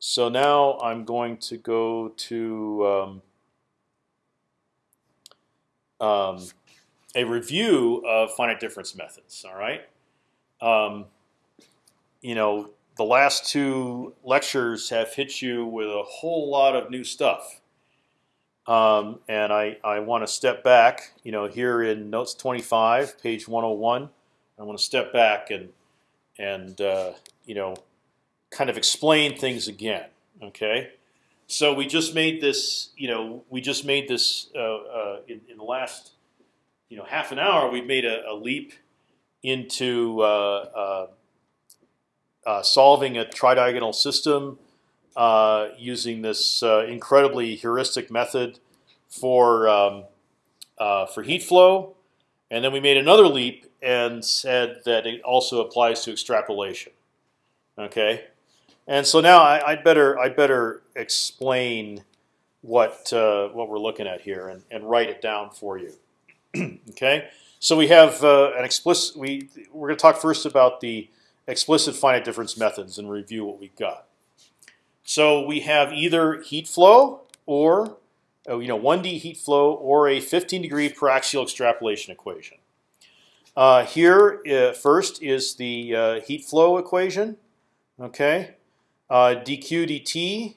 so now I'm going to go to um, um, a review of finite difference methods. All right. Um, you know, the last two lectures have hit you with a whole lot of new stuff. Um, and I, I want to step back, you know, here in notes 25, page 101. I want to step back and and uh, you know, kind of explain things again. Okay, so we just made this, you know, we just made this uh, uh, in, in, the last, you know, half an hour. We've made a, a leap into uh, uh, uh, solving a tridiagonal system using this incredibly heuristic method for um, for heat flow, and then we made another leap and said that it also applies to extrapolation. Okay, and so now I, would better I'd better explain what uh, what we're looking at here and, and write it down for you. okay, so we have uh, an explicit. We we're going to talk first about the explicit finite difference methods and review what we've got. So we have either heat flow or uh, you know 1D heat flow or a 15 degree paraxial extrapolation equation. Uh, here, uh, first is the uh, heat flow equation. Okay, uh, dq dt.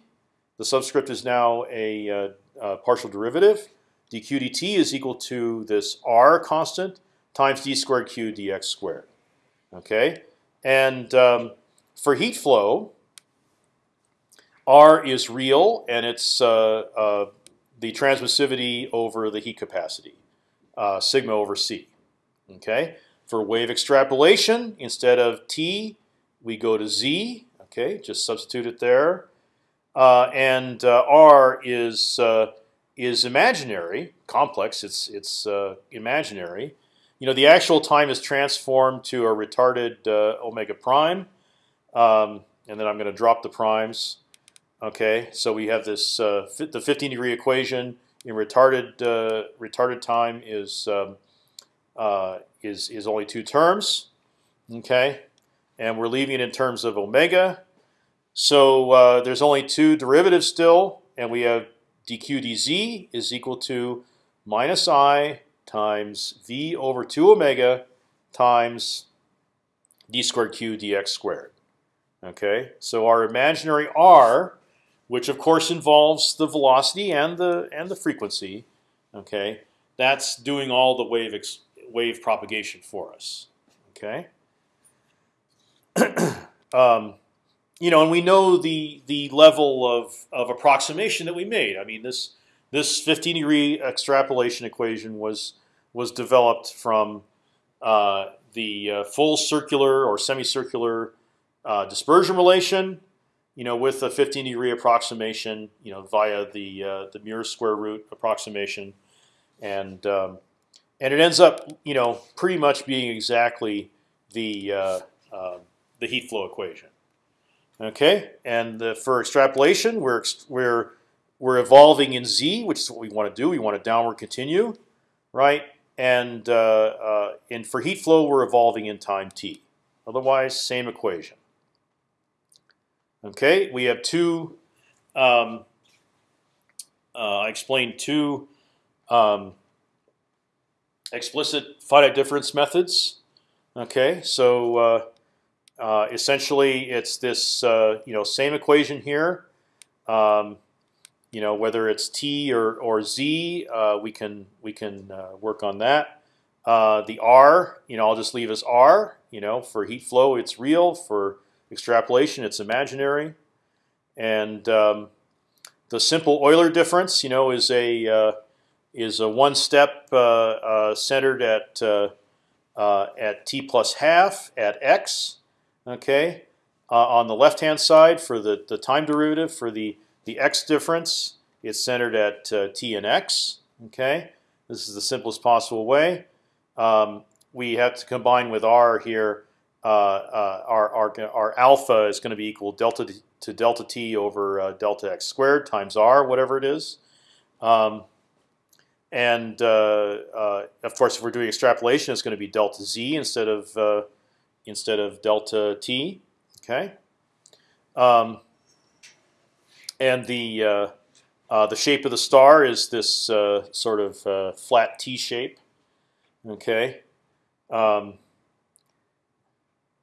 The subscript is now a uh, partial derivative. dq dt is equal to this r constant times d squared q dx squared. Okay, and um, for heat flow, r is real, and it's uh, the transmissivity over the heat capacity, sigma over c. Okay, for wave extrapolation, instead of t, we go to z. Okay, just substitute it there, uh, and uh, r is uh, is imaginary, complex. It's it's uh, imaginary. You know, the actual time is transformed to a retarded uh, omega prime, um, and then I'm going to drop the primes. Okay, so we have this the 15 degree equation in retarded retarded time is um, is is only two terms, okay, and we're leaving it in terms of omega. So uh, there's only two derivatives still, and we have dq dz is equal to minus i times v over two omega times d squared q dx squared. Okay, so our imaginary r, which of course involves the velocity and the and the frequency, okay, that's doing all the wave wave propagation for us. Okay. um, you know, and we know the the level of of approximation that we made. I mean, this this 15 degree extrapolation equation was was developed from uh, the uh, full circular or semicircular uh, dispersion relation, you know, with a 15 degree approximation, you know, via the uh, the Muir square root approximation, and um, and it ends up, you know, pretty much being exactly the uh, uh, the heat flow equation. Okay, and the, for extrapolation, we're we're we're evolving in z, which is what we want to do. We want to downward continue, right? And uh, uh, and for heat flow, we're evolving in time t. Otherwise, same equation. Okay, we have two. Um, uh, I explained two um, explicit finite difference methods. Okay, so uh, essentially it's this uh, you know same equation here. Um, you know whether it's t or or z, uh, we can we can uh, work on that. Uh, the r, you know, I'll just leave as r. You know, for heat flow, it's real. For extrapolation, it's imaginary. And um, the simple Euler difference, you know, is a is a one step centered at at t plus half at x. Okay, on the left hand side for the the time derivative for the the x difference, it's centered at t and x. Okay, this is the simplest possible way. Um, we have to combine with r here. Uh, uh, our, our, our alpha is going to be equal delta to delta t over uh, delta x squared times r, whatever it is. Um, and uh, uh, of course, if we're doing extrapolation, it's going to be delta z instead of uh, instead of delta t. Okay. Um, and the uh, uh, the shape of the star is this uh, sort of uh, flat T shape. Okay, um,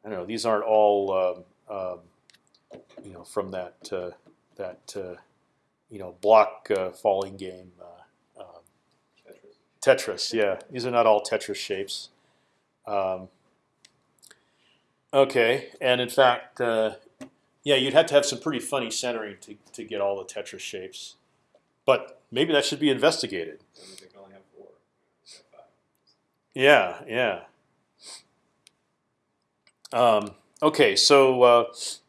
I don't know. These aren't all um, um, you know from that uh, that uh, you know block falling game. Um, Tetris, yeah. These are not all Tetris shapes. Okay, and in fact, uh, yeah, you'd have to have some pretty funny centering to, to get all the Tetris shapes. But maybe that should be investigated. Yeah, yeah. Um, okay, so uh,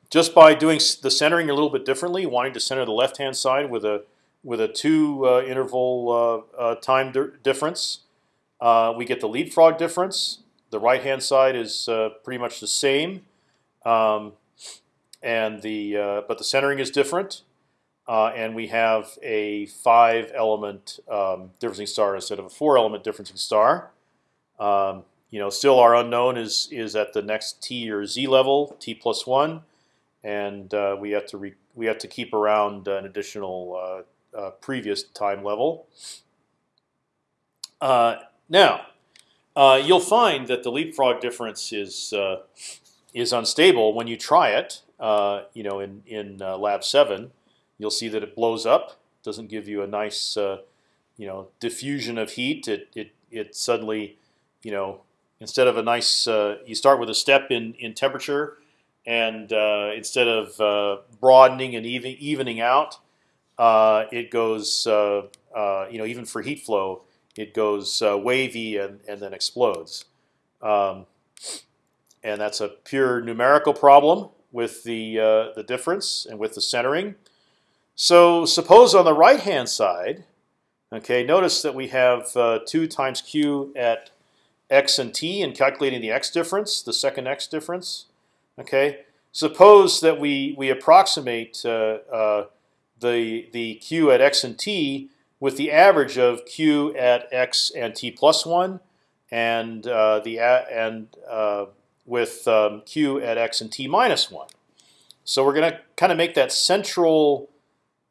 just by doing the centering a little bit differently, wanting to center the left-hand side with a with a two uh, interval uh, uh time di difference, uh, we get the leapfrog difference. The right-hand side is uh, pretty much the same, um, and the but the centering is different. Uh, and we have a five-element um, differencing star instead of a four-element differencing star. Um, you know, still our unknown is is at the next t or z level, t plus one, and uh, we have to we have to keep around an additional uh, uh previous time level. Uh, now, uh, you'll find that the leapfrog difference is is unstable when you try it. you know, in in lab seven you'll see that it blows up. Doesn't give you a nice, uh, you know, diffusion of heat. It it it suddenly, you know, instead of a nice, uh, you start with a step in in temperature, and uh, instead of uh, broadening and even evening out, uh, it goes, uh, you know, even for heat flow, it goes wavy and and then explodes. Um, and that's a pure numerical problem with the the difference and with the centering. So suppose on the right hand side, okay, notice that we have uh, two times q at x and t, and calculating the x difference, the second x difference. Okay, suppose that we we approximate uh, uh, the the q at x and t with the average of q at x and t plus one, and uh, the and uh, with um, q at x and t minus one. So we're going to kind of make that central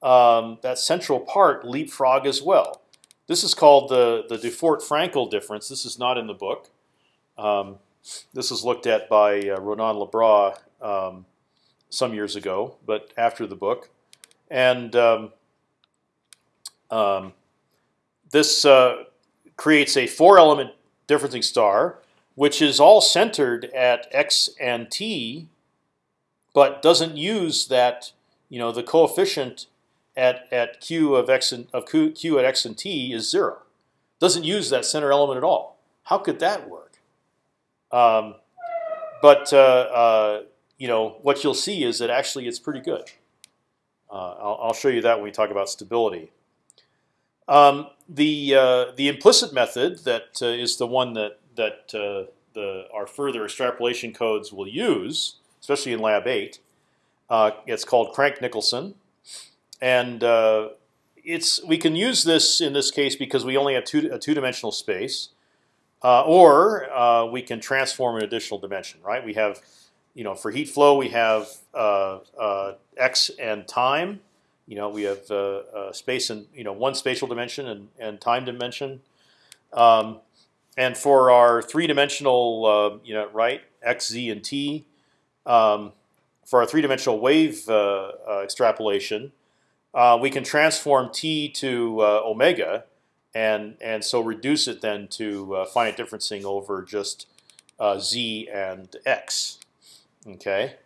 um, that central part leapfrog as well. This is called the the Dufort-Frankel difference. This is not in the book. Um, this was looked at by uh, Ronan Le Bras um, some years ago, but after the book, and um, this uh, creates a four-element differencing star, which is all centered at x and t, but doesn't use that you know the coefficient at at q of x and of q, q at x and t is zero. Doesn't use that center element at all. How could that work? Um, but uh, uh, you know what you'll see is that actually it's pretty good. Uh, I'll, I'll, show you that when we talk about stability. Um, the uh, the implicit method that uh, is the one that that uh, the our further extrapolation codes will use, especially in Lab Eight. it's called Crank-Nicolson and uh, it's we can use this in this case because we only have two, a two-dimensional space, uh, or uh, we can transform an additional dimension. Right? We have, you know, for heat flow we have uh, uh, x and time. You know, we have uh, space and you know one spatial dimension and, and time dimension. Um, and for our three-dimensional, you know, right, x, z, and t, um, for our three-dimensional wave extrapolation, uh, we can transform t to uh, omega, and and so reduce it then to uh, finite differencing over just uh, z and x. Okay,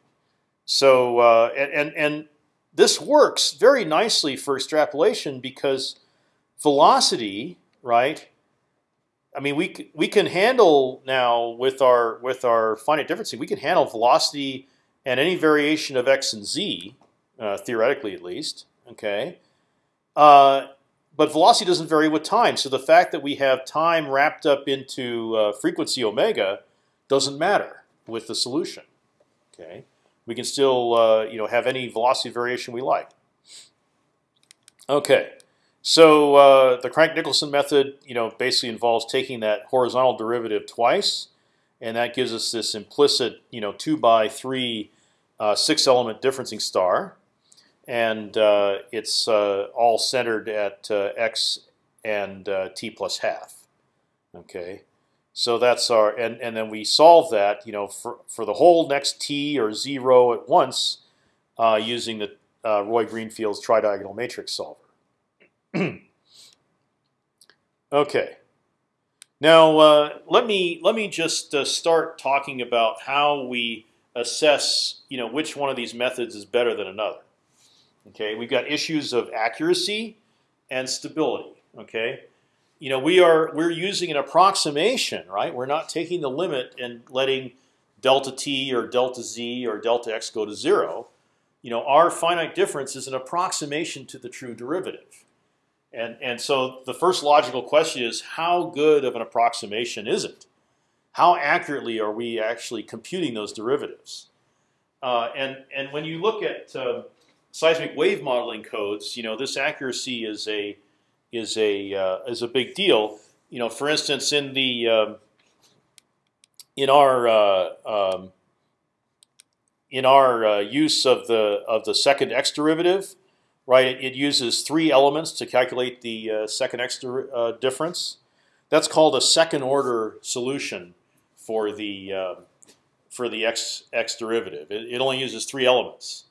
so uh, and and this works very nicely for extrapolation because velocity, right? I mean, we we can handle now with our with our finite differencing, we can handle velocity and any variation of x and z, uh, theoretically at least. Okay, uh, but velocity doesn't vary with time. So the fact that we have time wrapped up into uh, frequency omega doesn't matter with the solution. Okay, we can still uh, you know have any velocity variation we like. Okay, so uh, the Crank-Nicolson method you know basically involves taking that horizontal derivative twice, and that gives us this implicit you know two by three uh, six element differencing star. and uh, it's uh, all centered at uh, x and t plus half. Okay, so that's our and and then we solve that you know for for the whole next t or zero at once uh, using the uh, Roy Greenfield's tridiagonal matrix solver. okay. Now uh, let me let me just uh, start talking about how we assess you know which one of these methods is better than another. Okay, we've got issues of accuracy and stability. Okay, you know we are we're using an approximation, right? We're not taking the limit and letting delta t or delta z or delta x go to zero. You know our finite difference is an approximation to the true derivative. And, and so the first logical question is how good of an approximation is it? How accurately are we actually computing those derivatives? Uh, and, and when you look at uh, seismic wave modeling codes, you know this accuracy is a is a uh, is a big deal. You know, for instance, in the um, in our uh, um, in our uh, use of the of the second x derivative, right? It, uses three elements to calculate the uh, second x uh, difference. That's called a second order solution for the uh, for the x x derivative. It, it only uses three elements.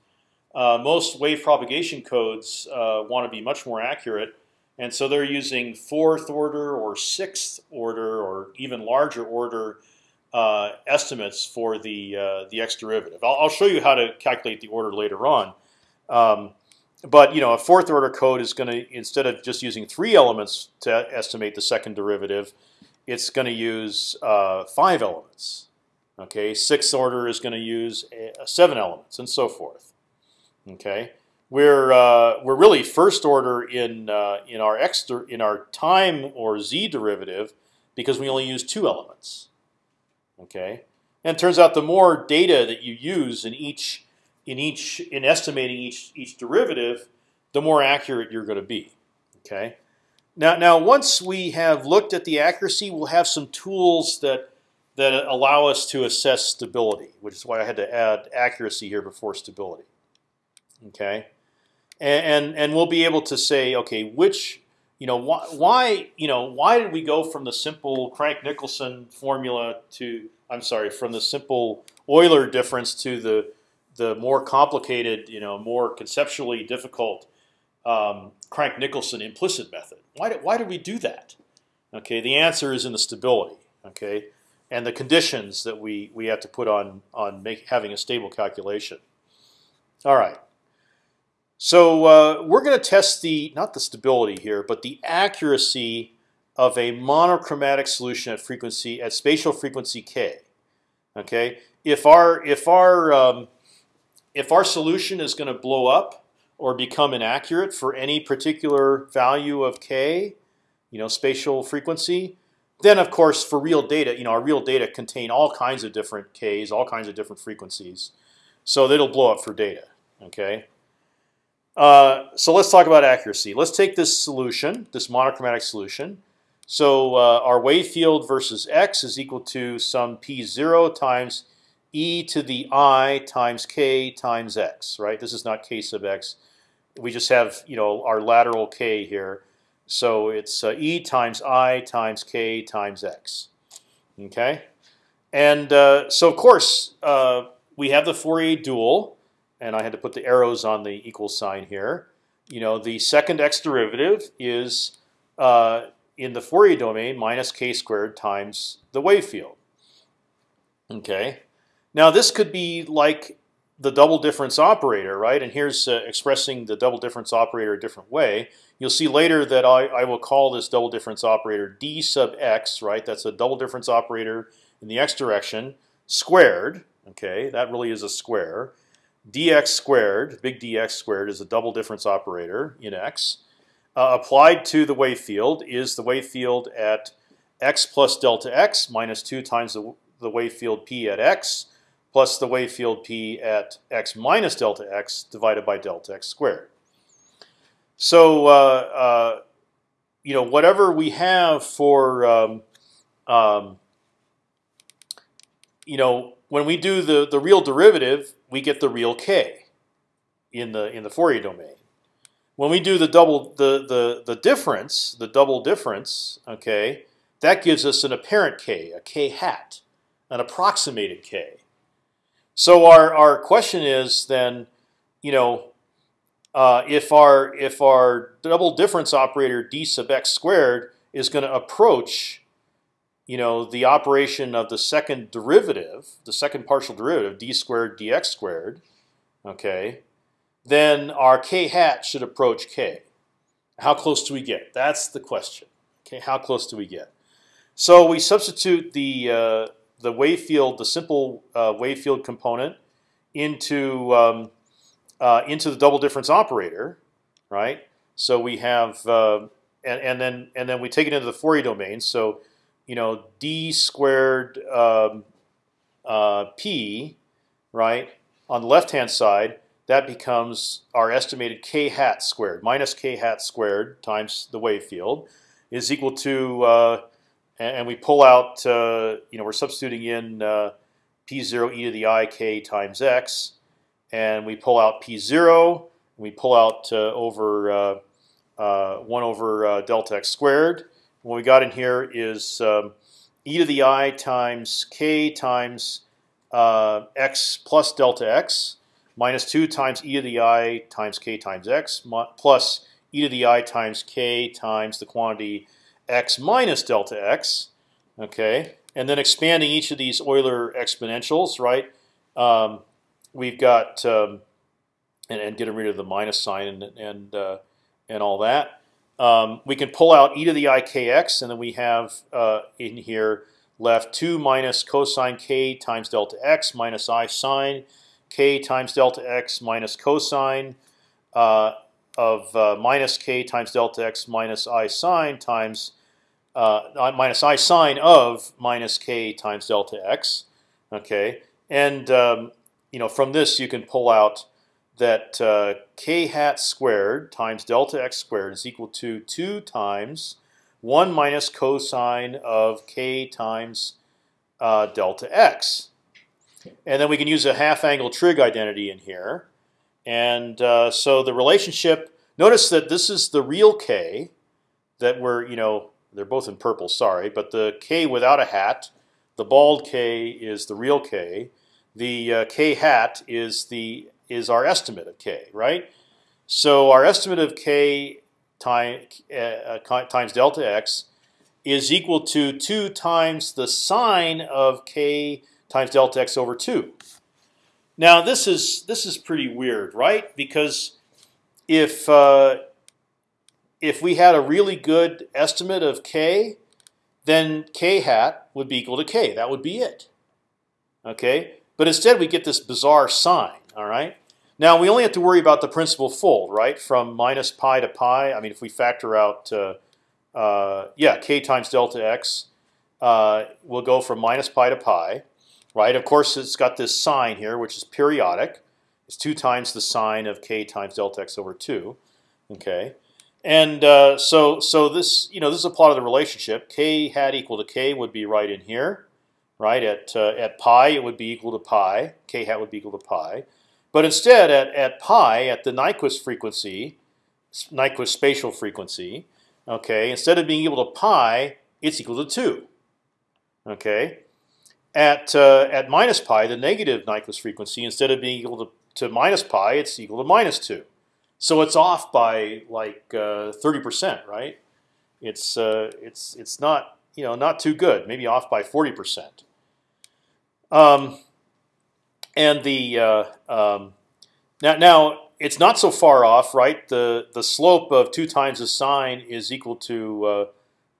Uh, most wave propagation codes want to be much more accurate, and so they're using fourth order or sixth order or even larger order uh, estimates for the the x derivative. I'll, I'll, show you how to calculate the order later on. Um, but you know, a fourth order code is going to instead of just using three elements to estimate the second derivative, it's going to use uh, five elements. Okay, sixth order is going to use uh, seven elements, and so forth. Okay, we're uh, we're really first order in uh, in our x in our time or z derivative because we only use two elements. Okay, and it turns out the more data that you use in each in each in estimating each each derivative, the more accurate you're going to be. Okay. Now, now once we have looked at the accuracy, we'll have some tools that that allow us to assess stability, which is why I had to add accuracy here before stability. Okay, and and, and we'll be able to say, okay, which you know why, why you know why did we go from the simple Crank-Nicolson formula to I'm sorry from the simple Euler difference to the the more complicated, you know, more conceptually difficult um, Crank-Nicolson implicit method. Why did why did we do that? Okay, the answer is in the stability. Okay, and the conditions that we we have to put on on make, having a stable calculation. All right. So uh, we're going to test the not the stability here, but the accuracy of a monochromatic solution at frequency at spatial frequency k. Okay, if our if our um, if our solution is going to blow up or become inaccurate for any particular value of k, you know, spatial frequency, then of course for real data, you know, our real data contain all kinds of different k's, all kinds of different frequencies, so it'll blow up for data. Okay. Uh, so let's talk about accuracy. Let's take this solution, this monochromatic solution. So uh, our wave field versus x is equal to some p0 times e to the i times k times x. Right. This is not k sub x. We just have you know our lateral k here. So it's uh, e times i times k times x. Okay. And uh, so of course uh, we have the Fourier dual, and I had to put the arrows on the equal sign here. You know the second x derivative is uh, in the Fourier domain minus k squared times the wave field. Okay. Now this could be like the double difference operator, right? And here's uh, expressing the double difference operator a different way. You'll see later that I, I will call this double difference operator d sub x, right? That's a double difference operator in the x direction squared. Okay, that really is a square. Dx squared, big dx squared, is a double difference operator in x. Uh, applied to the wave field is the wave field at x plus delta x minus 2 times the, the wave field p at x plus the wave field p at x minus delta x divided by delta x squared. So uh, uh, you know whatever we have for um, um, you know when we do the the real derivative, we get the real k. in the in the Fourier domain. When we do the double the the the difference, the double difference, okay, that gives us an apparent k, a k hat, an approximated k. So our our question is then, you know, uh, if our if our double difference operator d sub x squared is going to approach, you know, the operation of the second derivative, the second partial derivative, d squared dx squared, okay, then our k hat should approach k. How close do we get? That's the question. Okay, how close do we get? So we substitute the uh, the wave field, the simple uh, wave field component, into um, uh, into the double difference operator, right? So we have uh, and, and then and then we take it into the Fourier domain. So you know d squared um, uh, p, right? On the left hand side, that becomes our estimated k hat squared minus k hat squared times the wave field is equal to uh, and, we pull out, uh, you know, we're substituting in uh, p0 e to the i k times x, and we pull out p0. we pull out uh, over uh, uh, one over delta x squared. What we got in here is um, e to the i times k times x plus delta x minus two times e to the i times k times x plus e to the i times k times the quantity x minus delta x, okay, and then expanding each of these Euler exponentials, right? Um, we've got um, and, and, getting rid of the minus sign and and uh, and all that. Um, we can pull out e to the i kx, and then we have uh, in here left two minus cosine k times delta x minus i sine k times delta x minus cosine uh, of uh, minus k times delta x minus i sine times uh, minus i sine of minus k times delta x. Okay, and um, you know from this you can pull out that uh, k hat squared times delta x squared is equal to two times one minus cosine of k times uh, delta x. And then we can use a half angle trig identity in here. And uh, so the relationship, notice that this is the real k that we're, you know, they're both in purple, sorry, but the k without a hat, the bald k is the real k. The uh, k hat is the is our estimate of k, right? So our estimate of k time, uh, times delta x is equal to two times the sine of k times delta x over two. Now this is this is pretty weird, right? Because if uh, if we had a really good estimate of k, then k hat would be equal to k. That would be it. Okay, but instead we get this bizarre sine. All right. Now we only have to worry about the principal fold, right? From minus pi to pi. I mean, if we factor out, uh, uh, yeah, k times delta x, uh, will go from minus pi to pi right? Of course, it's got this sine here, which is periodic. It's two times the sine of k times delta x over two. Okay, and uh, so so this you know this is a plot of the relationship. K hat equal to k would be right in here, right? At uh, at pi it would be equal to pi. K hat would be equal to pi. But instead, at at pi, at the Nyquist frequency, Nyquist spatial frequency, okay, instead of being equal to pi, it's equal to two. Okay, at uh, at minus pi, the negative Nyquist frequency, instead of being equal to, to minus pi, it's equal to minus two. So it's off by like uh, thirty percent, right? It's uh, it's it's not you know not too good. Maybe off by forty percent. Um, and the uh, um, now now it's not so far off, right? The the slope of two times the sine is equal to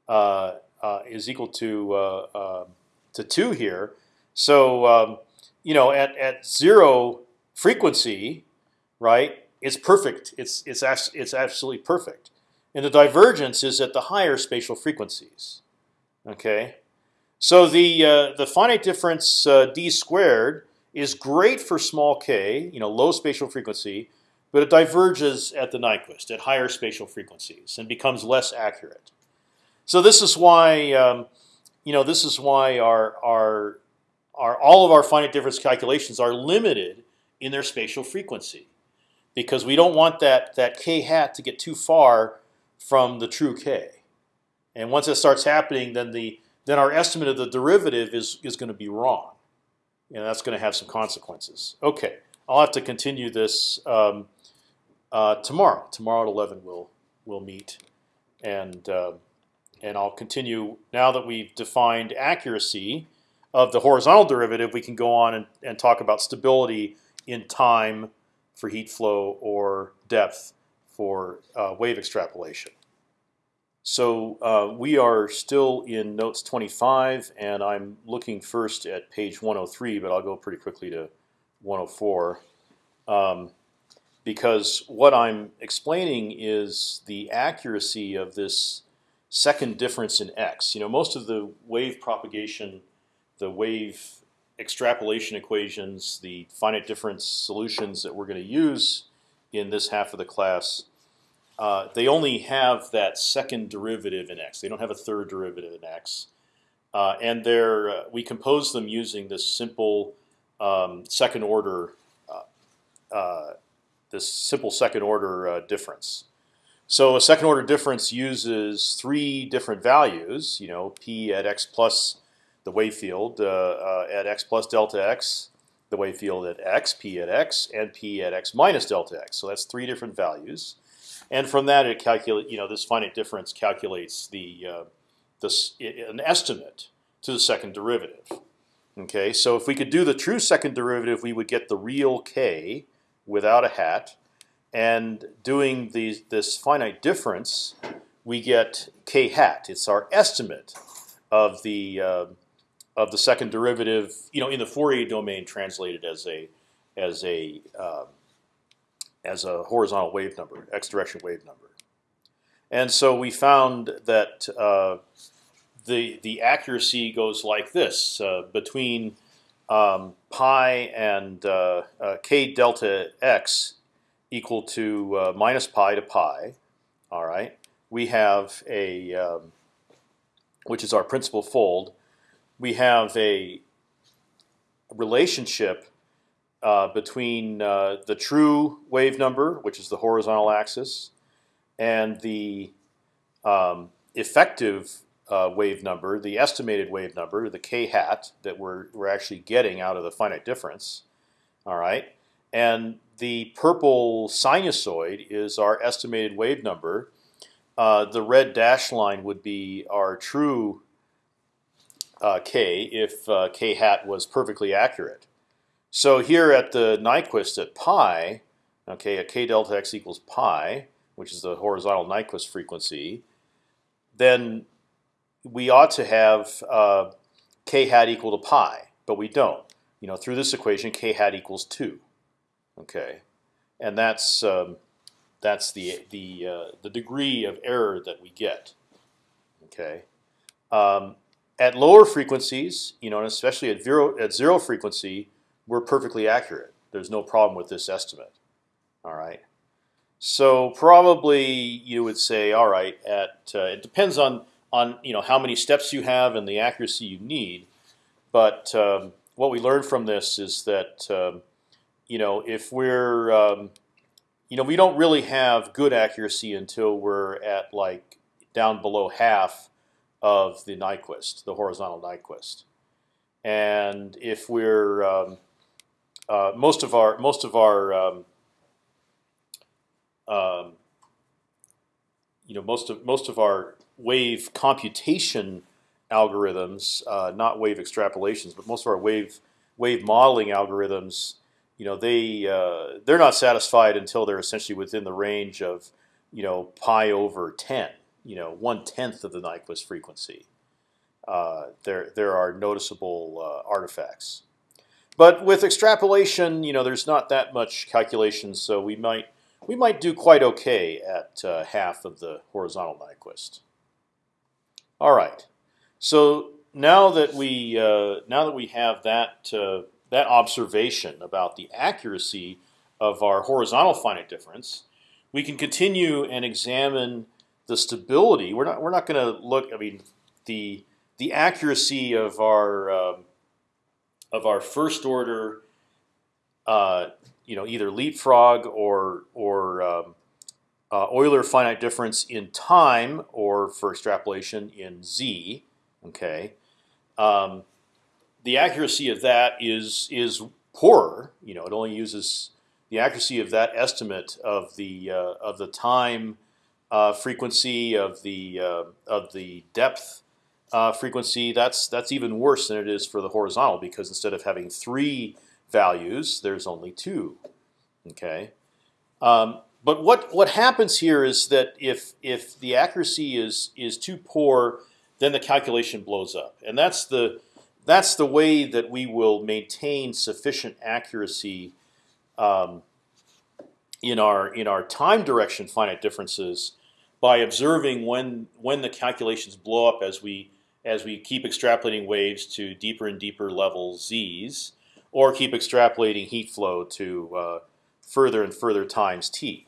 uh, uh, is equal to um, to two here. So um, you know, at at zero frequency, right? It's perfect. It's it's it's absolutely perfect. And the divergence is at the higher spatial frequencies. Okay, so the uh, the finite difference uh, d squared is great for small k, you know, low spatial frequency, but it diverges at the Nyquist at higher spatial frequencies and becomes less accurate. So this is why um, you know, this is why our our our all of our finite difference calculations are limited in their spatial frequency. because we don't want that that k hat to get too far from the true k. And once that starts happening, then the then our estimate of the derivative is is going to be wrong, and that's going to have some consequences. Okay, I'll have to continue this um, uh, tomorrow. Tomorrow at eleven we'll we'll meet, and uh, and I'll continue now that we've defined accuracy of the horizontal derivative. We can go on and, and talk about stability in time for heat flow or depth for uh, wave extrapolation. So uh, we are still in notes 25, and I'm looking first at page 103, but I'll go pretty quickly to 104. Um, because what I'm explaining is the accuracy of this second difference in x. You know, most of the wave propagation, the wave extrapolation equations, the finite difference solutions that we're going to use in this half of the class uh, they only have that second derivative in x. They don't have a third derivative in x, uh, and they're uh, we compose them using this simple um, second order uh, uh, this simple second order difference. So a second order difference uses three different values. You know, p at x plus the wave field at x plus delta x, the wave field at x, p at x, and p at x minus delta x. So that's three different values. And from that, it calculate. You know, this finite difference calculates the uh, this an estimate to the second derivative. Okay, so if we could do the true second derivative, we would get the real k without a hat, and doing the this finite difference, we get k hat. It's our estimate of the uh, of the second derivative. You know, in the Fourier domain, translated as a as a uh, as a horizontal wave number, x direction wave number. And so we found that uh, the the accuracy goes like this uh, between um, pi and uh, uh k delta x equal to uh, minus pi to pi. All right, we have a um, which is our principal fold. We have a relationship uh, between uh, the true wave number, which is the horizontal axis, and the um, effective uh, wave number, the estimated wave number, the k hat that we're we're actually getting out of the finite difference. All right, and the purple sinusoid is our estimated wave number. Uh, the red dashed line would be our true uh, k if k hat was perfectly accurate. So here at the Nyquist at pi, okay, at k delta x equals pi, which is the horizontal Nyquist frequency, then we ought to have uh, k hat equal to pi, but we don't. You know, through this equation, k hat equals two. Okay, and that's um, that's the the uh, the degree of error that we get. Okay, um, at lower frequencies, you know, and especially at zero at zero frequency, we're perfectly accurate. There's no problem with this estimate. All right. So probably you would say, all right, at uh, it depends on on you know how many steps you have and the accuracy you need. But um, what we learned from this is that um, you know if we're um, you know we don't really have good accuracy until we're at like down below half of the Nyquist, the horizontal Nyquist. And if we're um, uh, most of our most of our um, um, you know most of most of our wave computation algorithms, uh, not wave extrapolations, but most of our wave wave modeling algorithms, you know, they uh, they're not satisfied until they're essentially within the range of you know pi over ten, you know, one tenth of the Nyquist frequency. Uh, there there are noticeable uh, artifacts. But with extrapolation, you know, there's not that much calculation, so we might we might do quite okay at uh, half of the horizontal Nyquist. All right, so now that we uh, now that we have that uh, that observation about the accuracy of our horizontal finite difference, we can continue and examine the stability. We're not we're not going to look. I mean, the the accuracy of our um, of our first order uh, you know either leapfrog or or um, uh, Euler finite difference in time, or for extrapolation in z. Okay, um, the accuracy of that is is poorer. You know, it only uses the accuracy of that estimate of the uh, of the time uh, frequency of the uh, of the depth uh, frequency. That's that's even worse than it is for the horizontal because instead of having three values, there's only two. Okay, um, but what what happens here is that if if the accuracy is is too poor, then the calculation blows up, and that's the that's the way that we will maintain sufficient accuracy um, in our in our time direction finite differences by observing when when the calculations blow up as we as we keep extrapolating waves to deeper and deeper levels z's, or keep extrapolating heat flow to uh, further and further times t.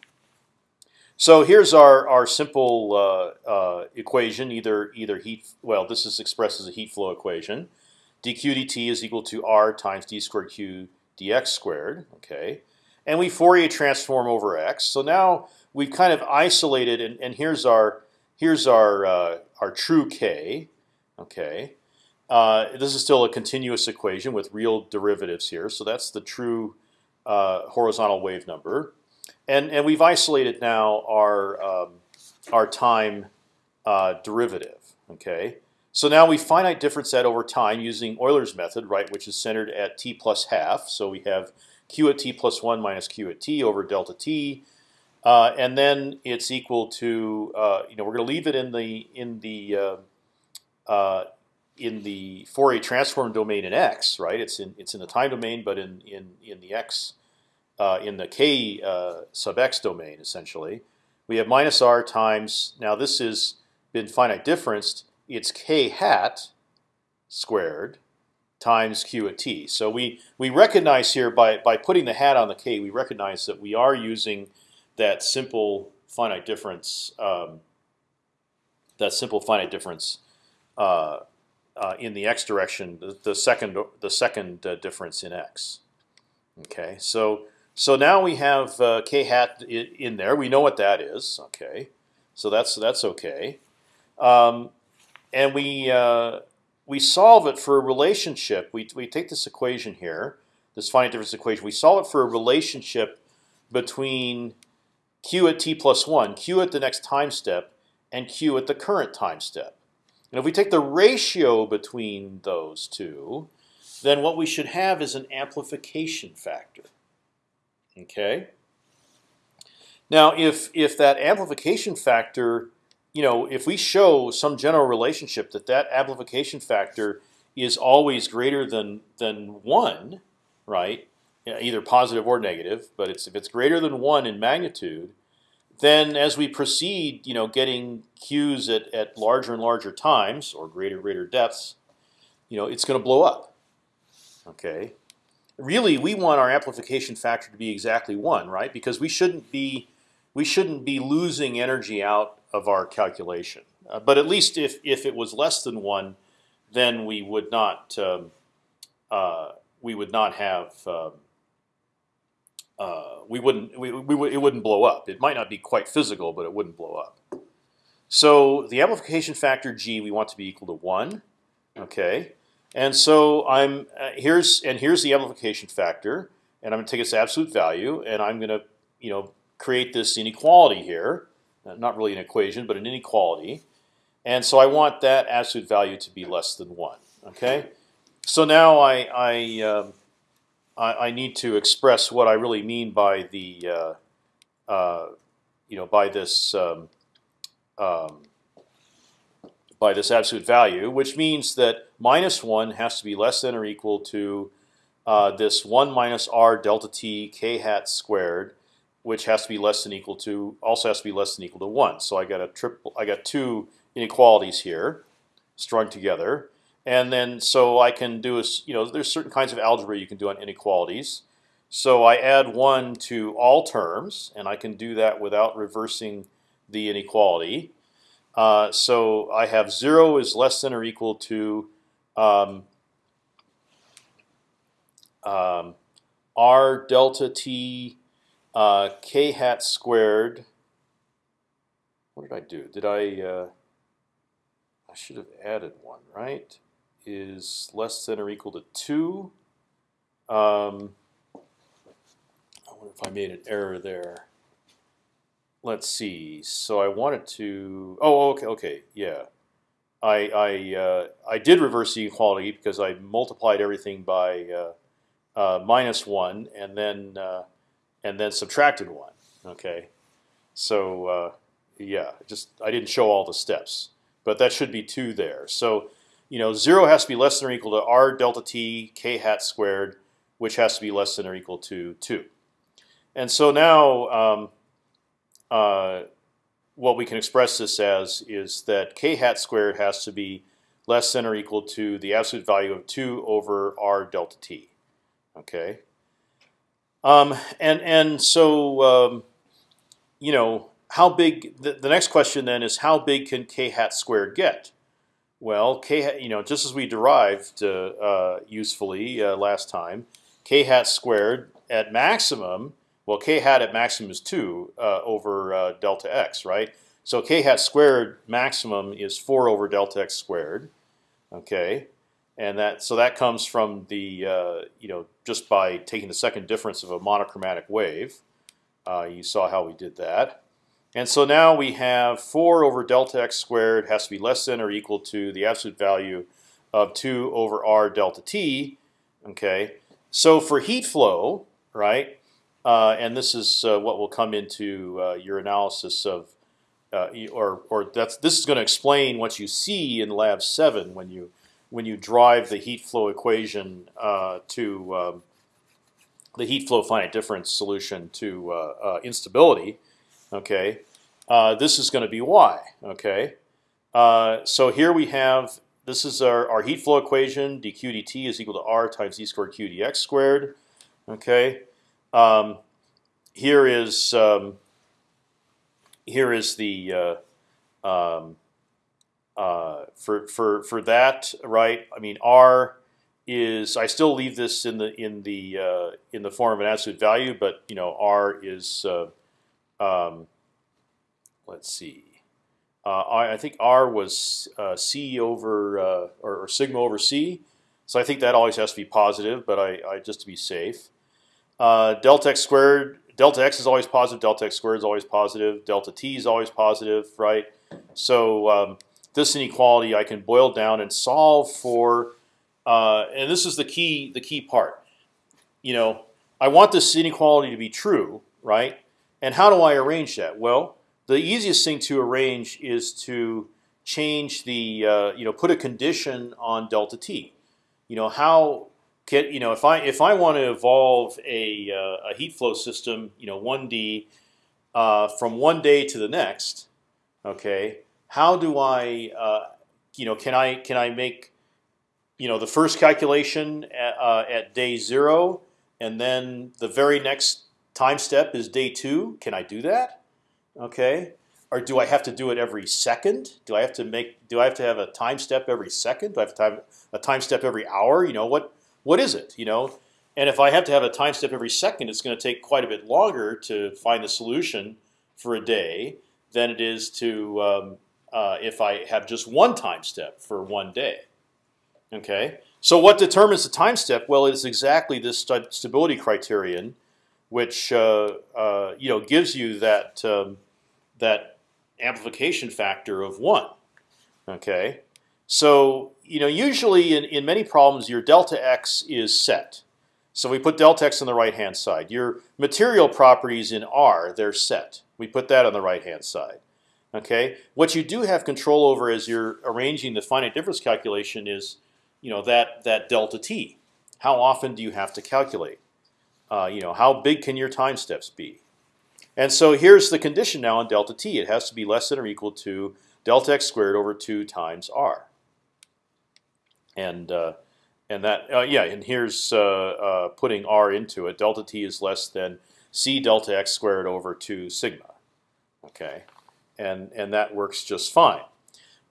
So here's our our simple uh, uh, equation. Either either heat well, this is expressed as a heat flow equation. dq dt is equal to r times d squared q dx squared. Okay, and we Fourier transform over x. So now we've kind of isolated, and, and here's our here's our uh, our true k. Okay, uh, this is still a continuous equation with real derivatives here. So that's the true uh, horizontal wave number, and and we've isolated now our um, our time uh, derivative. Okay, so now we finite difference that over time using Euler's method, right, which is centered at t plus half. So we have q at t plus one minus q at t over delta t. Uh, and then it's equal to uh, you know we're going to leave it in the in the uh, in the Fourier transform domain in x, right? It's in it's in the time domain, but in in in the x uh, in the k uh, sub x domain essentially. We have minus r times now this has been finite differenced. It's k hat squared times q at t. So we we recognize here by by putting the hat on the k, we recognize that we are using that simple finite difference. Um, that simple finite difference uh, uh, in the x direction, the, the second the second uh, difference in x. Okay, so so now we have uh, k hat in there. We know what that is. Okay, so that's that's okay, um, and we uh, we solve it for a relationship. We we take this equation here, this finite difference equation. We solve it for a relationship between q at t plus 1, q at the next time step, and q at the current time step. And if we take the ratio between those two, then what we should have is an amplification factor. Okay. Now, if if that amplification factor, you know, if we show some general relationship that that amplification factor is always greater than than one, right? either positive or negative, but it's if it's greater than one in magnitude, then as we proceed, you know, getting q's at, at larger and larger times or greater and greater depths, you know, it's going to blow up. Okay, really, we want our amplification factor to be exactly one, right? Because we shouldn't be we shouldn't be losing energy out of our calculation. Uh, but at least if if it was less than one, then we would not um, uh, we would not have um, uh, we wouldn't we, we, it wouldn't blow up. It might not be quite physical, but it wouldn't blow up. So the amplification factor g we want to be equal to one. Okay, and so I'm uh, here's and here's the amplification factor, and I'm going to take its absolute value, and I'm going to you know create this inequality here. Uh, not really an equation, but an inequality. And so I want that absolute value to be less than one. Okay, so now I I um, I, I, need to express what I really mean by the, uh, uh, you know, by this, um, um, by this absolute value, which means that minus one has to be less than or equal to uh, this one minus r delta t k hat squared, which has to be less than equal to also has to be less than equal to one. So I got a triple. I got two inequalities here strung together. And then so I can do is you know there's certain kinds of algebra you can do on inequalities. So I add one to all terms, and I can do that without reversing the inequality. Uh, so I have zero is less than or equal to um, um, r delta t uh, k hat squared. What did I do? Did I? Uh, I should have added one, right? Is less than or equal to two. Um, I wonder if I made an error there. Let's see. So I wanted to. Oh, okay, okay, yeah. I I uh, I did reverse the equality because I multiplied everything by uh, uh, minus one and then uh, and then subtracted one. Okay, so uh, yeah, just I didn't show all the steps, but that should be two there. So you know, zero has to be less than or equal to r delta t k hat squared, which has to be less than or equal to two. And so now. Um, uh, what we can express this as is that k hat squared has to be less than or equal to the absolute value of 2 over r delta t. Okay. Um, and and so um, you know how big the, the next question then is how big can k hat squared get? Well, k you know just as we derived uh, uh, usefully uh, last time, k hat squared at maximum well, k hat at maximum is two uh, over delta x, right? So k hat squared maximum is four over delta x squared. Okay, and that so that comes from the uh, you know just by taking the second difference of a monochromatic wave. Uh, you saw how we did that. And so now we have 4 over delta x squared has to be less than or equal to the absolute value of 2 over r delta t. Okay, so for heat flow, right, uh, and this is uh, what will come into uh, your analysis of, uh, or or that's this is going to explain what you see in Lab Seven when you when you drive the heat flow equation uh, to um, the heat flow finite difference solution to uh, instability. Okay, this is going to be y. Okay, so here we have this is our, our heat flow equation. dq dt is equal to r times e squared q dx squared. Okay. Um, here is um, here is the uh, um, uh, for for for that right. I mean R is I still leave this in the in the uh, in the form of an absolute value, but you know R is uh, um, let's see. Uh, I, I, think R was uh, C over or, or sigma over C, so I think that always has to be positive. But I, I just to be safe. Uh, delta x squared, delta x is always positive, delta x squared is always positive, delta t is always positive, right? So um, this inequality I can boil down and solve for, uh, and this is the key the key part. You know, I want this inequality to be true, right? And how do I arrange that? Well, the easiest thing to arrange is to change the uh, you know put a condition on delta t. You know how can, you know, if I if I want to evolve a, uh, a heat flow system, you know, one D uh, from one day to the next, okay, how do I, uh, you know, can I can I make, you know, the first calculation at, uh, at day zero, and then the very next time step is day two? Can I do that? Okay, or do I have to do it every second? Do I have to make? Do I have to have a time step every second? Do I have to have a time step every hour? You know what? what is it? You know, and if I have to have a time step every second, it's going to take quite a bit longer to find the solution for a day than it is to um, uh, if I have just one time step for one day. Okay, so what determines the time step? Well, it's exactly this st stability criterion, which uh, uh, you know gives you that um, that amplification factor of one. Okay, so you know, usually in, in many problems, your delta x is set. So we put delta x on the right hand side. Your material properties in R, they're set. We put that on the right hand side. Okay. What you do have control over as you're arranging the finite difference calculation is, you know, that that delta t. How often do you have to calculate? Uh, you know, how big can your time steps be? And so here's the condition now on delta t. It has to be less than or equal to delta x squared over two times r and uh, and that uh, yeah, and here's uh, uh, putting r into it. Delta t is less than c delta x squared over two sigma. Okay, and and that works just fine.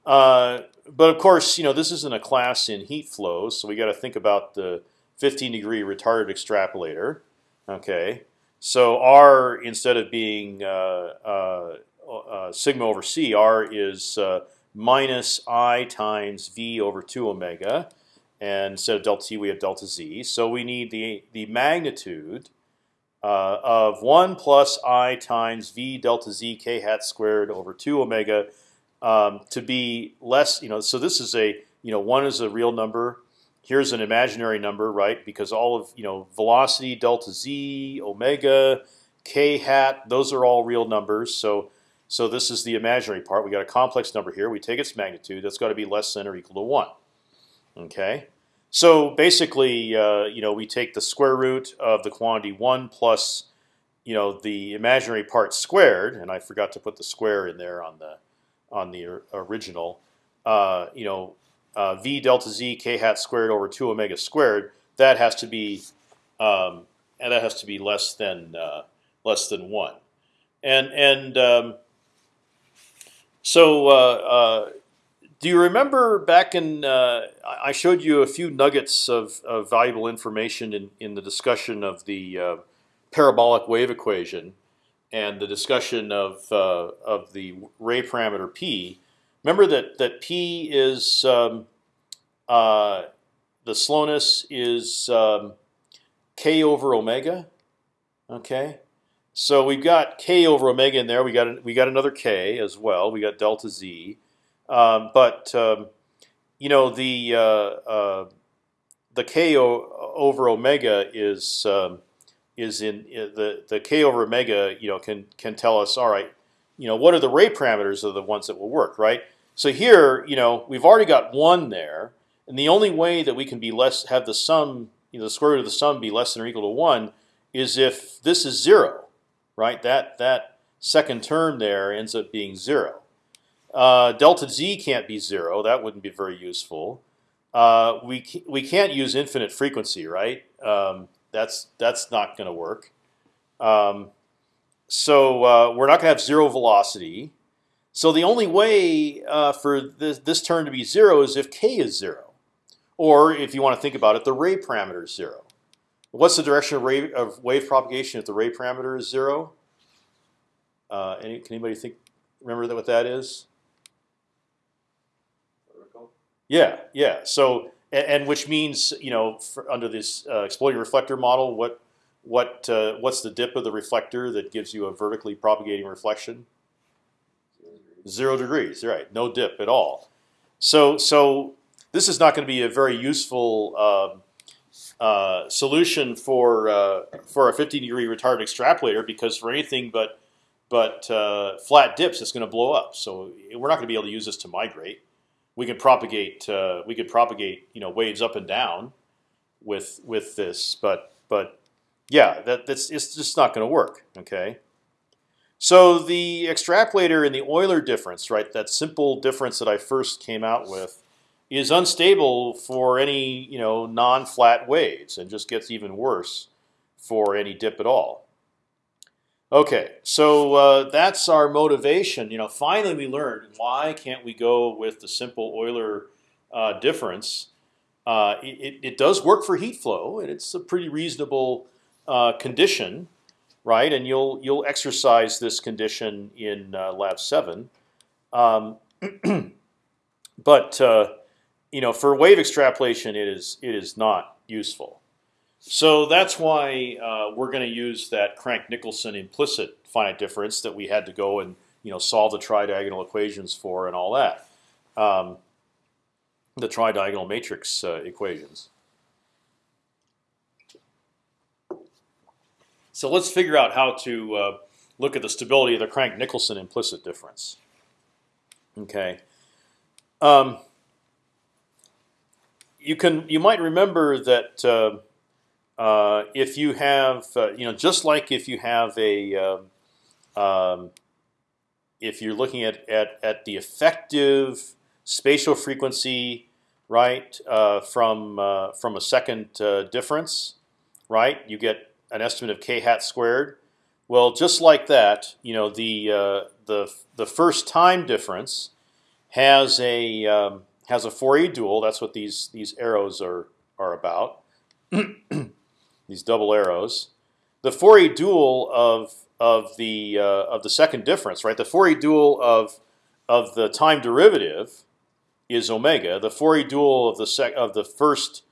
Uh, but of course, you know this isn't a class in heat flows, so we got to think about the 15 degree retarded extrapolator. Okay, so r instead of being uh, uh, uh, sigma over c, r is uh, minus i times v over two omega, and instead of delta t we have delta z. So we need the the magnitude uh, of one plus i times v delta z k hat squared over two omega um, to be less. You know, so this is a you know one is a real number here's an imaginary number, right? Because all of you know velocity, delta z, omega, k hat, those are all real numbers. So so this is the imaginary part. We got a complex number here. We take its magnitude. That's got to be less than or equal to one. Okay. So basically, uh, you know, we take the square root of the quantity one plus, you know, the imaginary part squared, and I forgot to put the square in there on the on the original. Uh, you know, uh, v delta z k hat squared over two omega squared, that has to be um, and that has to be less than uh, less than one, and and um, so uh, uh do you remember back in uh, I showed you a few nuggets of, of, valuable information in in the discussion of the uh, parabolic wave equation and the discussion of of the ray parameter p. Remember that that p is um, uh, the slowness is um, k over omega. Okay, so we've got k over omega in there. We got we got another k as well. We got delta z, um, but um, you know the uh, uh, the k over omega is um, is in the the k over omega. You know can can tell us all right. You know what are the ray parameters of the ones that will work right. So here you know we've already got one there. And the only way that we can be less have the sum, you know, the square root of the sum be less than or equal to one, is if this is zero, right? That that second term there ends up being zero. Uh, delta z can't be zero. That wouldn't be very useful. Uh, we we can't use infinite frequency, right? Um, that's that's not going to work. Um, so uh, we're not going to have zero velocity. So the only way uh, for this, this term to be zero is if k is zero. Or if you want to think about it, the ray parameter is zero. What's the direction of, ray, of wave propagation if the ray parameter is zero? Uh, any, can anybody think? Remember that what that is? Vertical. Yeah, yeah. So and, and which means you know under this uh, exploding reflector model, what what uh, what's the dip of the reflector that gives you a vertically propagating reflection? Zero degrees. Right? No dip at all. So so this is not going to be a very useful um, uh, solution for uh, for a 15 degree retarded extrapolator because for anything but but uh, flat dips, it's going to blow up. So we're not going to be able to use this to migrate. We can propagate uh, we could propagate you know waves up and down with with this, but but yeah, that that's it's just not going to work. Okay. So the extrapolator and the Euler difference, right? That simple difference that I first came out with is unstable for any you know non-flat waves and just gets even worse for any dip at all. Okay, so uh, that's our motivation. You know, finally we learned why can't we go with the simple Euler uh, difference. Uh, it, it, does work for heat flow, and it's a pretty reasonable uh, condition, right? And you'll you'll exercise this condition in uh, lab seven. Um, but uh, you know, for wave extrapolation, it is it is not useful. So that's why uh, we're going to use that Crank-Nicolson implicit finite difference that we had to go and you know solve the tridiagonal equations for and all that, um, the tridiagonal matrix uh, equations. So let's figure out how to uh, look at the stability of the Crank-Nicolson implicit difference. Okay. Um, you can you might remember that uh, uh, if you have uh, you know just like if you have a um, um, if you're looking at, at at the effective spatial frequency right uh, from uh, from a second uh, difference right you get an estimate of k hat squared well just like that you know the the the first time difference has a um, has a Fourier dual. That's what these these arrows are are about. these double arrows. the Fourier dual of of the uh, of the second difference, right? The Fourier dual of of the time derivative is omega. The Fourier dual of the sec of the first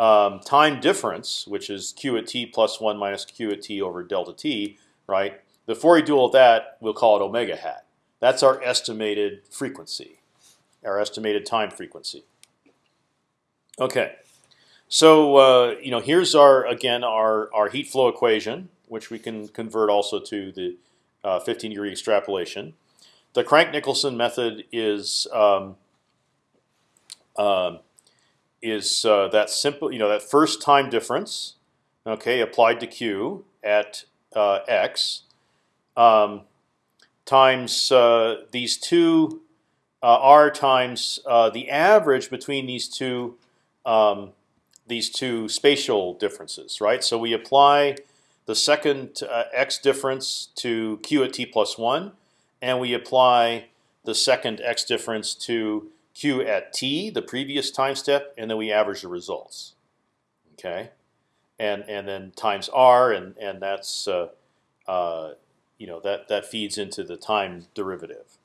um, time difference, which is q at t plus one minus q at t over delta t, right? The Fourier dual of that, we'll call it omega hat. That's our estimated frequency, our estimated time frequency. Okay, so uh, you know here's our again our our heat flow equation, which we can convert also to the uh, 15 degree extrapolation. The Crank-Nicolson method is um, uh, is uh, that simple, you know, that first time difference, okay, applied to q at uh, x, um, times uh, these two uh, r times uh, the average between these two um, these two spatial differences, right? So we apply the second uh, x difference to q at t plus one, and we apply the second x difference to q at t, the previous time step, and then we average the results. Okay, and and then times r, and and that's uh, uh, you know that that feeds into the time derivative.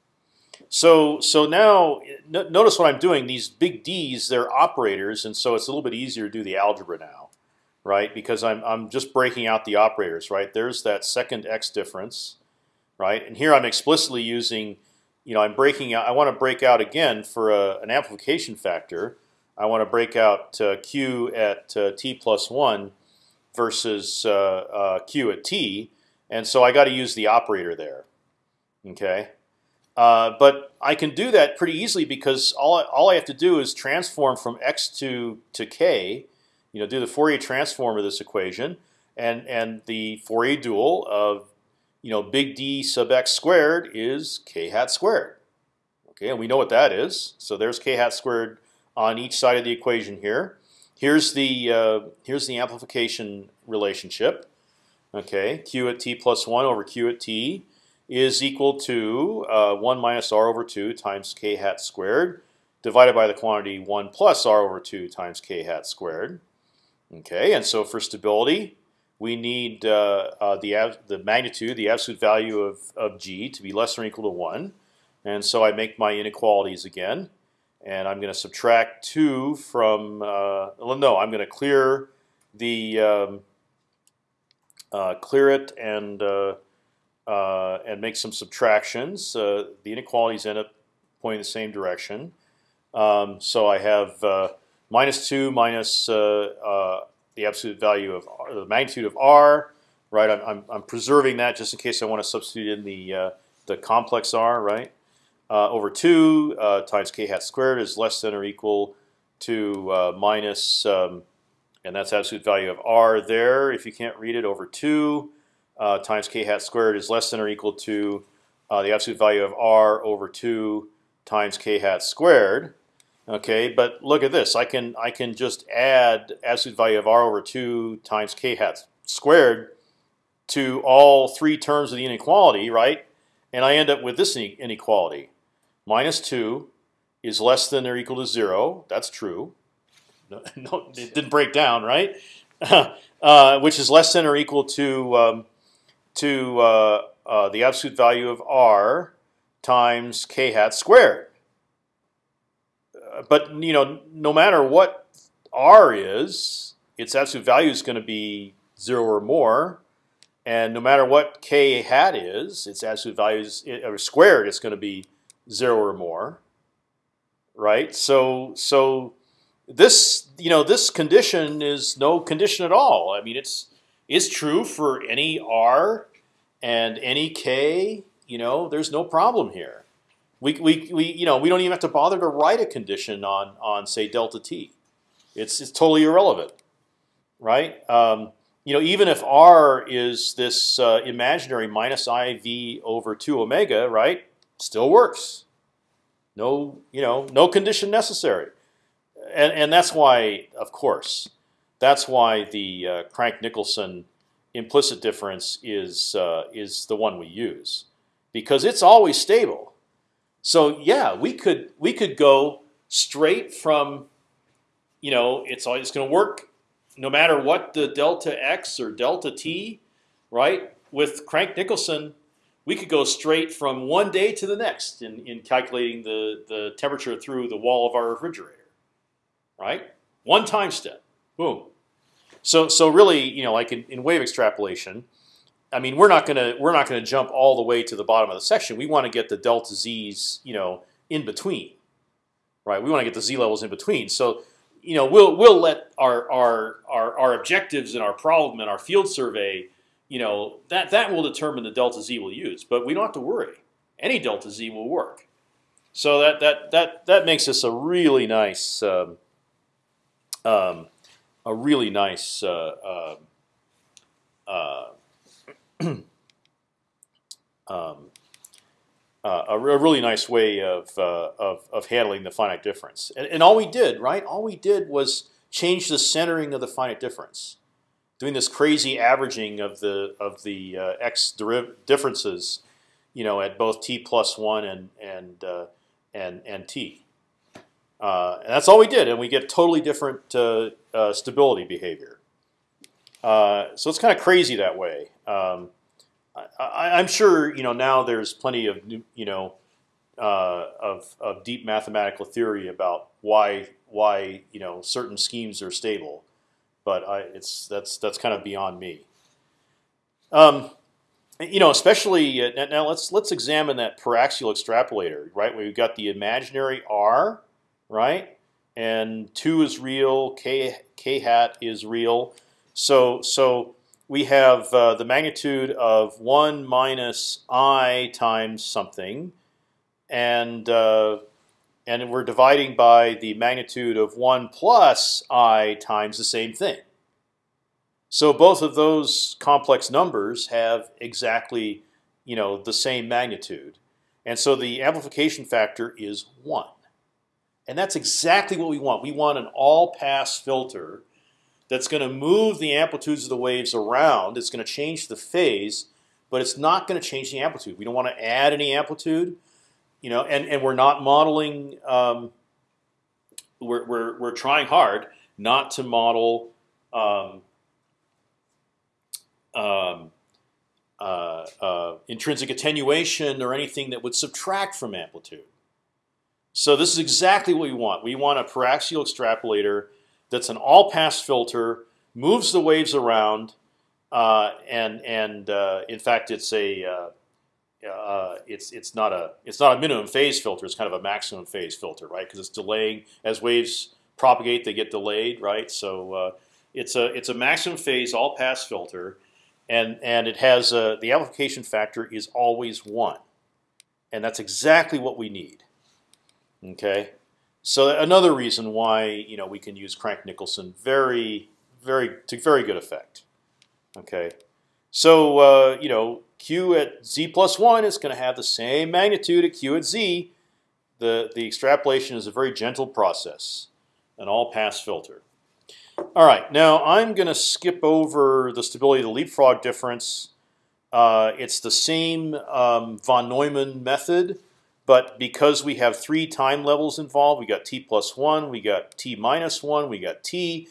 So so now notice what I'm doing. These big D's they're operators, and so it's a little bit easier to do the algebra now, right? Because I'm I'm just breaking out the operators, right? There's that second x difference, right? And here I'm explicitly using, you know, I'm breaking out. I want to break out again for a, an amplification factor. I want to break out uh, q at uh, t plus one versus uh, uh q at t, and so I got to use the operator there. Okay. Uh, but I can do that pretty easily because all I, all I have to do is transform from x to to k, you know, do the Fourier transform of this equation, and and the Fourier dual of you know big D sub x squared is k hat squared. Okay, and we know what that is. So there's k hat squared on each side of the equation here. Here's the uh, here's the amplification relationship. Okay, q at t plus one over q at t is equal to uh, 1 minus r over 2 times k hat squared divided by the quantity 1 plus r over 2 times k hat squared. Okay, and so for stability, we need uh, uh, the the magnitude, the absolute value of of g, to be less than or equal to one, and so I make my inequalities again, and I'm going to subtract two from. Uh, well, no, I'm going to clear the um, uh, clear it and uh, uh, and make some subtractions. The inequalities end up pointing the same direction. Um, so I have minus two minus the absolute value of r, the magnitude of r. Right, I'm, I'm, I'm, preserving that just in case I want to substitute in the uh, the complex r. Right, over two times k hat squared is less than or equal to minus, um, and that's absolute value of r there. If you can't read it, over two uh, times k hat squared is less than or equal to uh, the absolute value of r over two times k hat squared. Okay, but look at this. I can I can just add absolute value of r over two times k hat squared to all three terms of the inequality, right? And I end up with this inequality: minus two is less than or equal to zero. That's true. No, no it didn't break down, right? uh, which is less than or equal to um, to uh, uh, the absolute value of r times k hat squared. But you know, no matter what r is, its absolute value is going to be zero or more, and no matter what k hat is, its absolute value is eh, or squared, it's going to be zero or more, right? So so this you know this condition is no condition at all. I mean, it's is true for any r and any k. You know, there's no problem here. We, we, we, you know, we don't even have to bother to write a condition on on say delta t. It's it's totally irrelevant, right? Um, you know, even if r is this uh, imaginary minus iv over two omega, right? Still works. No, you know, no condition necessary, and and that's why, of course, that's why the uh, Crank-Nicolson implicit difference is uh, is the one we use because it's always stable. So yeah, we could we could go straight from, you know, it's always going to work no matter what the delta x or delta t right? With Crank Nicolson, we could go straight from one day to the next in, in calculating the, the temperature through the wall of our refrigerator, right? One time step, boom. So so really, you know, like in, in wave extrapolation, I mean, we're not gonna we're not gonna jump all the way to the bottom of the section. We want to get the delta z's, you know, in between, right? We want to get the z levels in between. So you know, we'll we'll let our our our, our objectives and our problem and our field survey, you know, that that will determine the delta z we'll use. But we don't have to worry. Any delta z will work. So that that that that makes this a really nice, um, um, a really nice. Uh, uh, uh, um, uh, a, a, really nice way of, uh, of, of handling the finite difference. And, and, all we did, right? All we did was change the centering of the finite difference, doing this crazy averaging of the of the uh, x differences, you know, at both t plus one and and uh, and and t. Uh, and that's all we did, and we get totally different uh, stability behavior. So it's kind of crazy that way. Um, I, am sure you know now. There's plenty of you know uh, of of deep mathematical theory about why why you know certain schemes are stable, but I, it's that's that's kind of beyond me. Um, you know, especially uh, now. Let's let's examine that paraxial extrapolator. Right, we've got the imaginary r, right, and two is real. K k hat is real. So so we have uh, the magnitude of one minus i times something, and uh, and we're dividing by the magnitude of one plus i times the same thing. So both of those complex numbers have exactly, you know, the same magnitude, and so the amplification factor is one, and that's exactly what we want. We want an all-pass filter that's going to move the amplitudes of the waves around. It's going to change the phase, but it's not going to change the amplitude. We don't want to add any amplitude, you know, and and we're not modeling. Um, we're we're we're trying hard not to model. Um, um, uh, uh, intrinsic attenuation or anything that would subtract from amplitude. So this is exactly what we want. We want a paraxial extrapolator that's an all-pass filter, moves the waves around, uh, and and uh, in fact, it's a uh, uh, it's it's not a it's not a minimum phase filter. It's kind of a maximum phase filter, right? Because it's delaying as waves propagate, they get delayed, right? So uh, it's a it's a maximum phase all-pass filter, and and it has a, the amplification factor is always one, and that's exactly what we need. Okay. So another reason why you know we can use Crank Nicolson very, very to very good effect. Okay, so uh, you know Q at z plus one is going to have the same magnitude at Q at z. The the extrapolation is a very gentle process, an all-pass filter. All right, now I'm going to skip over the stability of the leapfrog difference. Uh, it's the same um, von Neumann method. But because we have three time levels involved, we got t plus one, we got t minus one, we got t.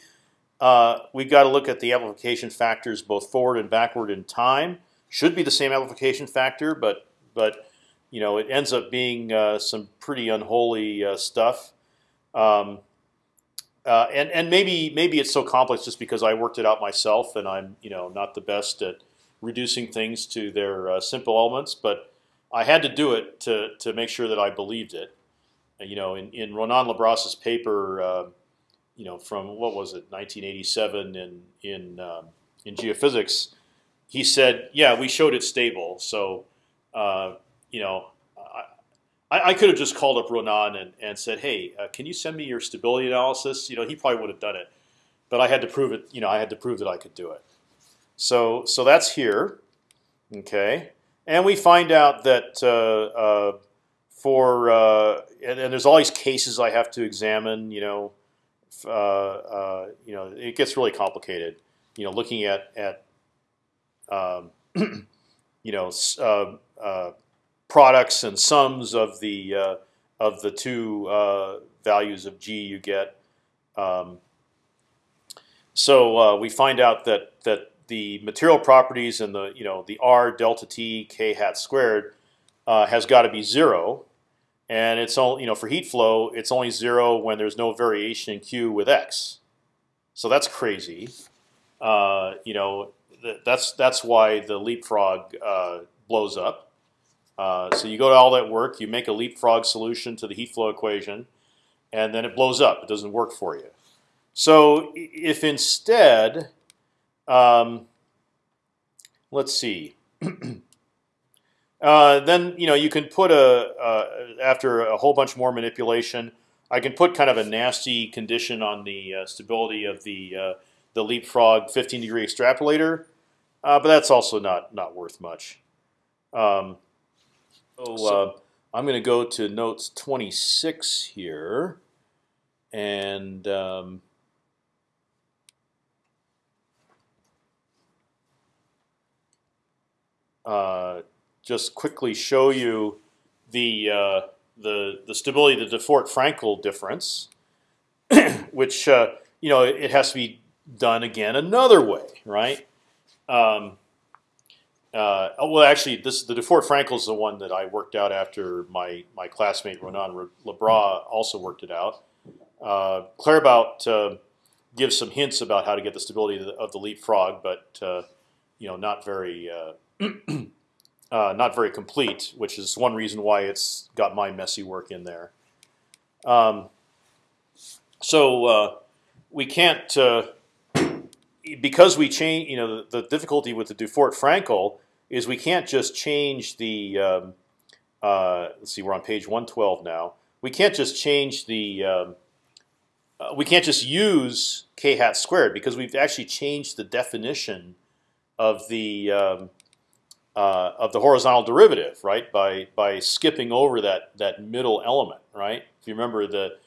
Uh, we've got to look at the amplification factors both forward and backward in time. Should be the same amplification factor, but but you know it ends up being uh, some pretty unholy uh, stuff. Um, uh, and and maybe maybe it's so complex just because I worked it out myself, and I'm you know not the best at reducing things to their uh, simple elements, but I had to do it to to make sure that I believed it. You know, in in Ronan Le Bras's paper, uh, you know, from what was it, 1987 in in um, in geophysics, he said, yeah, we showed it stable. So, uh, you know, I, I, could have just called up Ronan and, and said, hey, uh, can you send me your stability analysis? You know, he probably would have done it, but I had to prove it. You know, I had to prove that I could do it. So so that's here. Okay. And we find out that uh, uh, for uh, and, and, there's all these cases I have to examine. You know, uh, uh, you know, it gets really complicated. You know, looking at at um, you know uh, products and sums of the of the two values of g you get. Um, so we find out that that the material properties and the you know the r delta t k hat squared uh, has got to be zero, and it's all you know for heat flow it's only zero when there's no variation in q with x. So that's crazy. Uh, you know th that's that's why the leapfrog uh, blows up. Uh, so you go to all that work, you make a leapfrog solution to the heat flow equation, and then it blows up. It doesn't work for you. So if instead, um, let's see, uh, then you know you can put a uh, after a whole bunch more manipulation, I can put kind of a nasty condition on the uh, stability of the uh, the leapfrog 15 degree extrapolator, uh, but that's also not not worth much. Um, so uh, I'm going to go to notes 26 here, and um, uh, just quickly show you the uh, the the stability of the Dufort-Frankel difference, which uh, you know it has to be done again another way, right? Um, uh, oh, well, actually, this the Dufort-Frankel is the one that I worked out after my my classmate Ronan Le Bras also worked it out. Uh, Claerbout uh, gives some hints about how to get the stability of the, of the leapfrog, but you know, not very uh, uh, not very complete, which is one reason why it's got my messy work in there. Um, so uh, we can't because we change. You know, the, the difficulty with the Dufort-Frankel is we can't just change the. Um, uh, let's see, we're on page 112 now. We can't just change the. Um, uh, we can't just use k hat squared because we've actually changed the definition of the um, uh, of the horizontal derivative, right? By by skipping over that that middle element, right? If you remember the,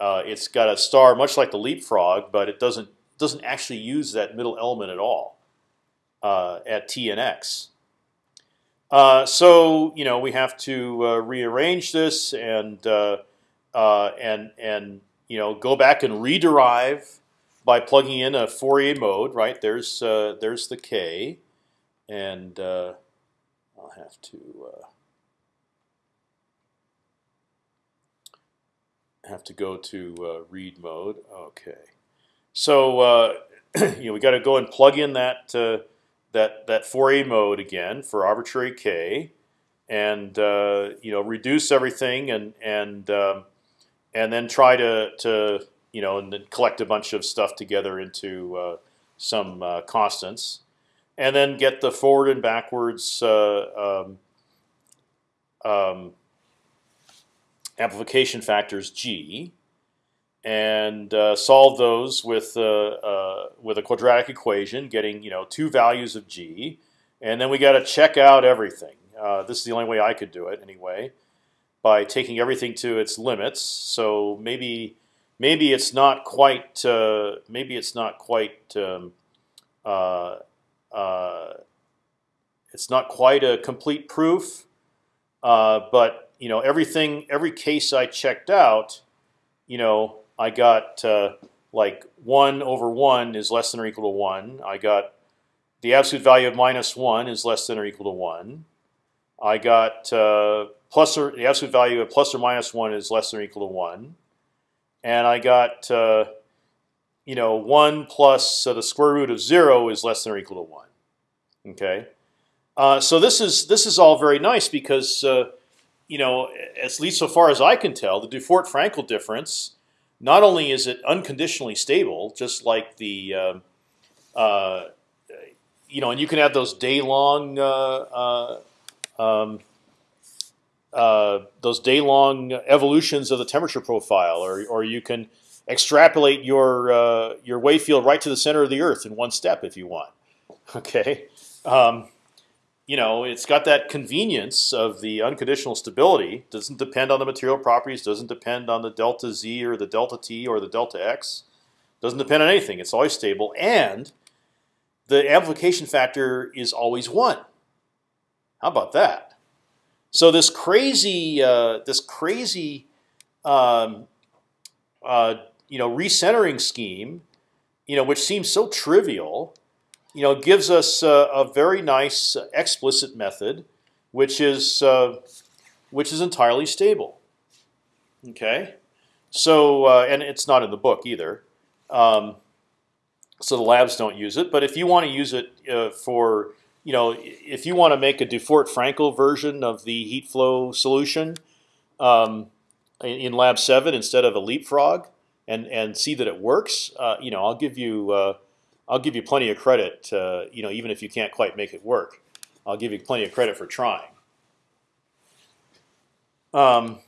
uh, it's got a star much like the leapfrog, but it doesn't doesn't actually use that middle element at all uh, at t and x. Uh, so you know we have to uh, rearrange this and uh, uh, and and you know go back and rederive by plugging in a Fourier mode. Right there's uh, there's the k, and I'll have to have to go to read mode. Okay, so you know we got to go and plug in that that that Fourier mode again for arbitrary k, and uh, you know reduce everything and and um, and then try to to you know and then collect a bunch of stuff together into uh, some uh, constants, and then get the forward and backwards uh, um, um, amplification factors g, and uh, solve those with uh, uh, with a quadratic equation, getting you know two values of g, and then we got to check out everything. Uh, this is the only way I could do it anyway, by taking everything to its limits. So maybe maybe it's not quite uh, maybe it's not quite um, uh, it's not quite a complete proof, but you know everything every case I checked out, you know I got uh, like one over one is less than or equal to one. I got the absolute value of minus one is less than or equal to one. I got uh, plus or the absolute value of plus or minus one is less than or equal to one, and I got uh, you know one plus uh, the square root of zero is less than or equal to one. Okay, uh, so this is this is all very nice because uh, you know at least so far as I can tell, the Dufort-Frankel difference not only is it unconditionally stable, just like the uh, uh, you know, and you can have those day long uh, uh, um, uh, those day long evolutions of the temperature profile, or or you can extrapolate your your wave field right to the center of the Earth in one step if you want. Okay. Um, you know, it's got that convenience of the unconditional stability. Doesn't depend on the material properties. Doesn't depend on the delta z or the delta t or the delta x. Doesn't depend on anything. It's always stable, and the amplification factor is always one. How about that? So this crazy, uh, this crazy, um, uh, you know, recentering scheme, you know, which seems so trivial, you know, gives us a, a very nice explicit method, which is uh, which is entirely stable. Okay, so uh, and it's not in the book either. Um, so the labs don't use it. But if you want to use it uh, for, you know, if you want to make a Dufort-Frankel version of the heat flow solution um, in, Lab Seven instead of a leapfrog, and and see that it works, uh, you know, I'll give you uh, I'll give you plenty of credit. Uh, you know, even if you can't quite make it work, I'll give you plenty of credit for trying. Um,